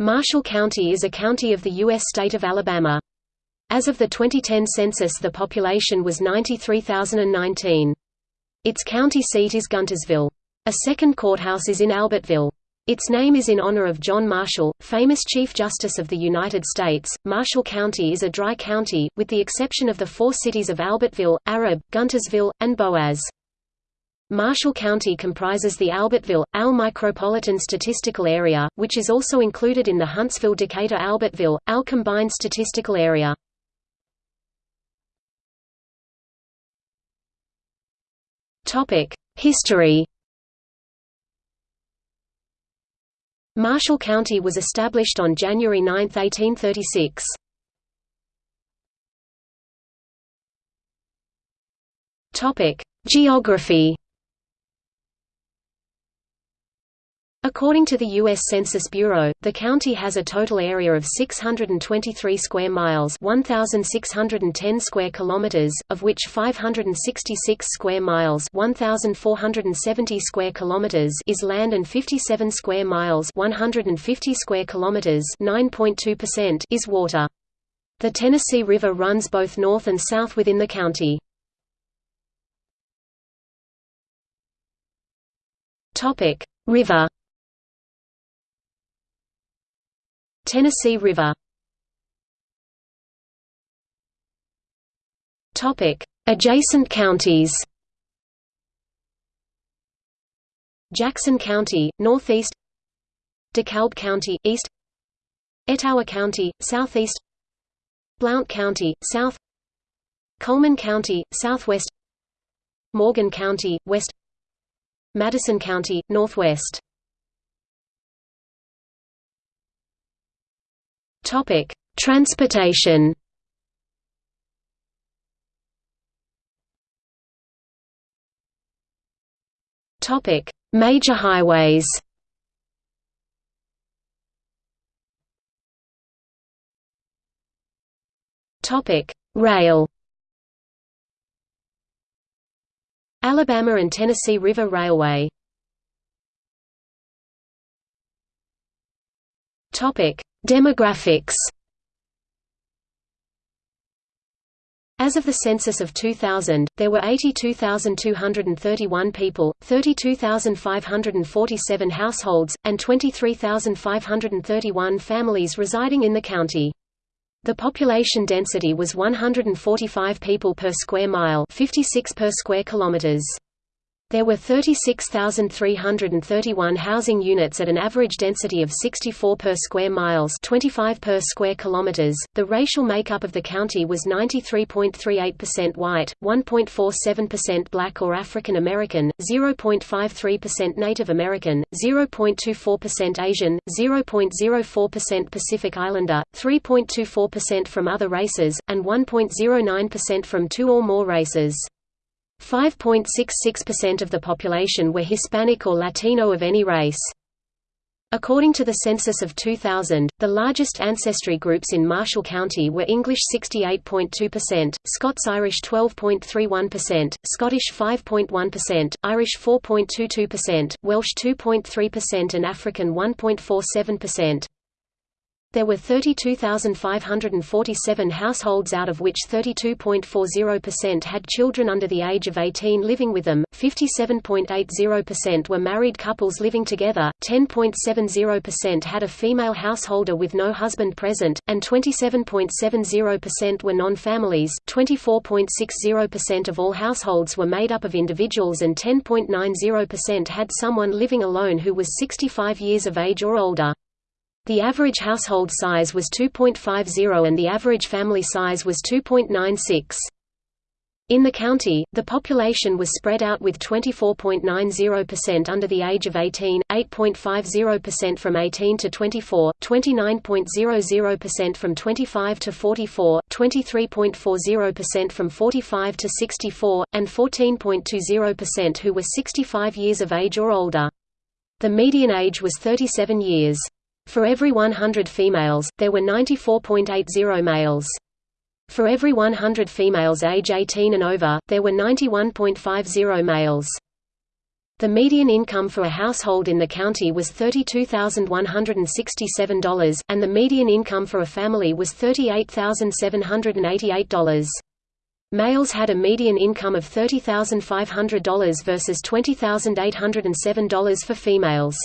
Marshall County is a county of the U.S. state of Alabama. As of the 2010 census the population was 93,019. Its county seat is Guntersville. A second courthouse is in Albertville. Its name is in honor of John Marshall, famous Chief Justice of the United States. Marshall County is a dry county, with the exception of the four cities of Albertville, Arab, Guntersville, and Boaz. Marshall County comprises the Albertville, AL Micropolitan Statistical Area, which is also included in the Huntsville-Decatur-Albertville, AL Combined Statistical Area. History Marshall County was established on January 9, 1836. Geography According to the U.S. Census Bureau, the county has a total area of 623 square miles 1,610 square kilometers, of which 566 square miles 1,470 square kilometers is land and 57 square miles 150 square kilometers 9.2% is water. The Tennessee River runs both north and south within the county. River Tennessee River. Adjacent counties. Jackson County, northeast. DeKalb County, east. Etowah County, southeast. Blount County, south. Cullman County, southwest. Morgan County, west. Madison County, northwest Topic: Transportation. Topic: Major highways. Topic: Rail. Alabama and Tennessee River Railway. Demographics As of the census of 2000, there were 82,231 people, 32,547 households, and 23,531 families residing in the county. The population density was 145 people per square mile 56 per square kilometers. There were 36,331 housing units at an average density of 64 per square miles, 25 per square kilometers. The racial makeup of the county was 93.38% white, 1.47% black or African American, 0.53% Native American, 0.24% Asian, 0.04% Pacific Islander, 3.24% from other races, and 1.09% from two or more races. 5.66% of the population were Hispanic or Latino of any race. According to the census of 2000, the largest ancestry groups in Marshall County were English 68.2%, Scots-Irish 12.31%, Scottish 5.1%, Irish 4.22%, Welsh 2.3% and African 1.47%. There were 32,547 households out of which 32.40% had children under the age of 18 living with them, 57.80% were married couples living together, 10.70% had a female householder with no husband present, and 27.70% were non-families 24.60% of all households were made up of individuals and 10.90% had someone living alone who was 65 years of age or older. The average household size was 2.50 and the average family size was 2.96. In the county, the population was spread out with 24.90% under the age of 18, 8.50% from 18 to 24, 29.00% from 25 to 44, 23.40% from 45 to 64, and 14.20% who were 65 years of age or older. The median age was 37 years. For every 100 females, there were 94.80 males. For every 100 females age 18 and over, there were 91.50 males. The median income for a household in the county was $32,167, and the median income for a family was $38,788. Males had a median income of $30,500 versus $20,807 for females.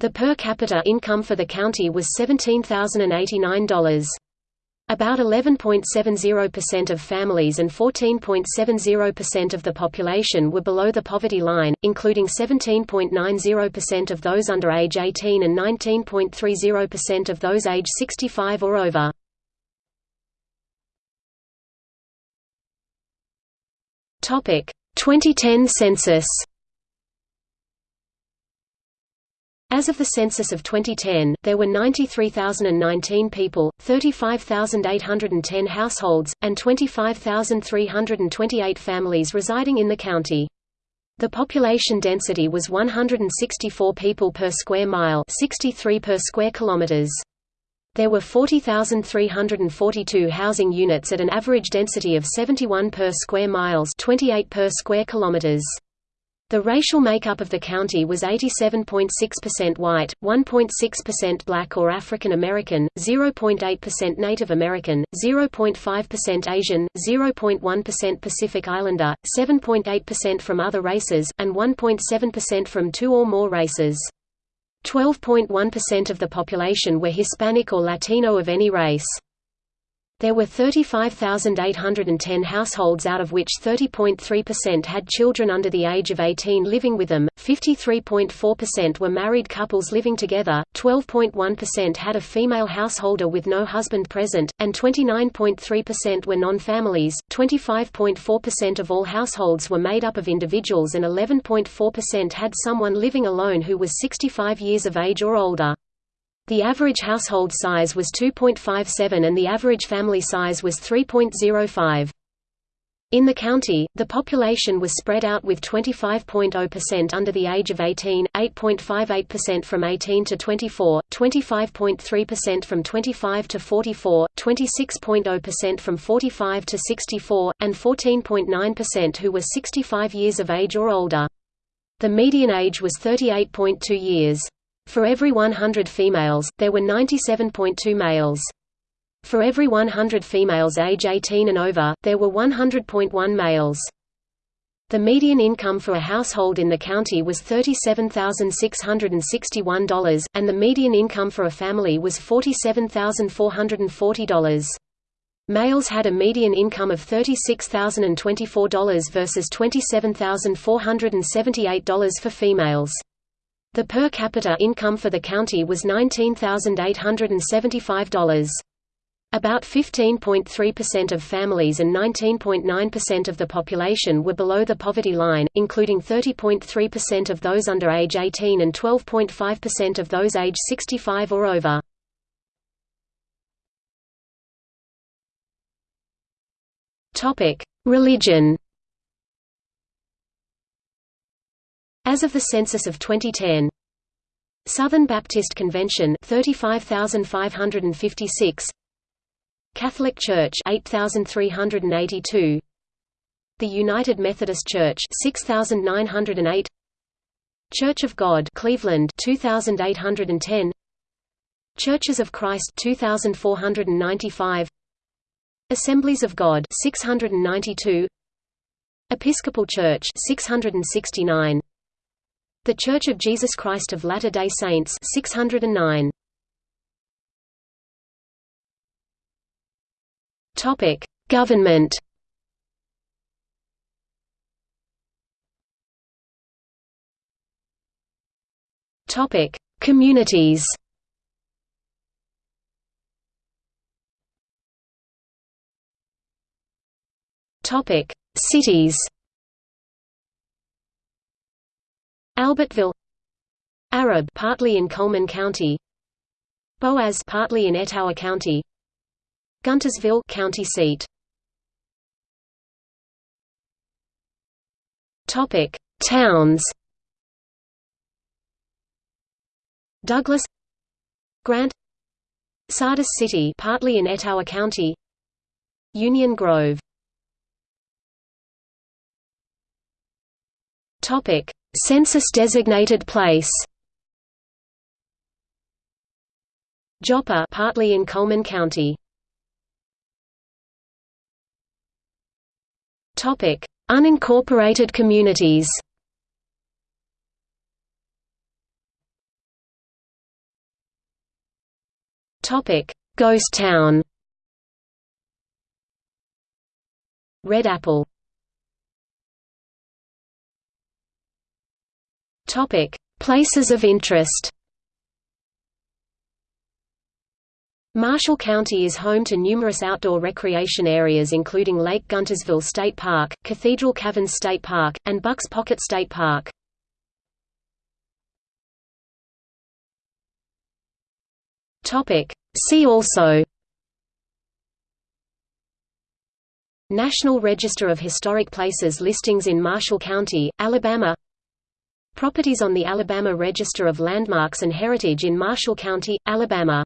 The per capita income for the county was $17,089. About 11.70% of families and 14.70% of the population were below the poverty line, including 17.90% of those under age 18 and 19.30% of those age 65 or over. Topic 2010 census. As of the census of 2010, there were 93,019 people, 35,810 households, and 25,328 families residing in the county. The population density was 164 people per square mile, 63 per square kilometers. There were 40,342 housing units at an average density of 71 per square miles 28 per square kilometers. The racial makeup of the county was 87.6% white, 1.6% black or African American, 0.8% Native American, 0.5% Asian, 0.1% Pacific Islander, 7.8% from other races, and 1.7% from two or more races. 12.1% of the population were Hispanic or Latino of any race. There were 35,810 households out of which 30.3% had children under the age of 18 living with them, 53.4% were married couples living together, 12.1% had a female householder with no husband present, and 29.3% were non-families. 25.4% of all households were made up of individuals and 11.4% had someone living alone who was 65 years of age or older. The average household size was 2.57 and the average family size was 3.05. In the county, the population was spread out with 25.0% under the age of 18, 8.58% from 18 to 24, 25.3% from 25 to 44, 26.0% from 45 to 64, and 14.9% who were 65 years of age or older. The median age was 38.2 years. For every 100 females, there were 97.2 males. For every 100 females age 18 and over, there were 100.1 males. The median income for a household in the county was $37,661, and the median income for a family was $47,440. Males had a median income of $36,024 versus $27,478 for females. The per capita income for the county was $19,875. About 15.3% of families and 19.9% of the population were below the poverty line, including 30.3% of those under age 18 and 12.5% of those age 65 or over. Religion As of the census of 2010, Southern Baptist Convention 35556 Catholic Church 8382 The United Methodist Church 6908 Church of God Cleveland 2810 Churches of Christ 2495 Assemblies of God 692 Episcopal Church 669 the Church of Jesus Christ of Latter-day Saints 609. Topic: Government. Topic: Communities. Topic: Cities. Albertville. Arab partly in Cullman County. Boaz partly in Etowah County. Guntersville county seat. Topic Towns. Douglas. Grant. Sardis City partly in Etowah County. Union Grove. Topic Census-designated place Joppa partly in Cullman County. Topic: Unincorporated communities. Topic: Ghost Town. Red Apple. Topic: Places of interest. Marshall County is home to numerous outdoor recreation areas including Lake Guntersville State Park, Cathedral Caverns State Park, and Bucks Pocket State Park. See also National Register of Historic Places listings in Marshall County, Alabama Properties on the Alabama Register of Landmarks and Heritage in Marshall County, Alabama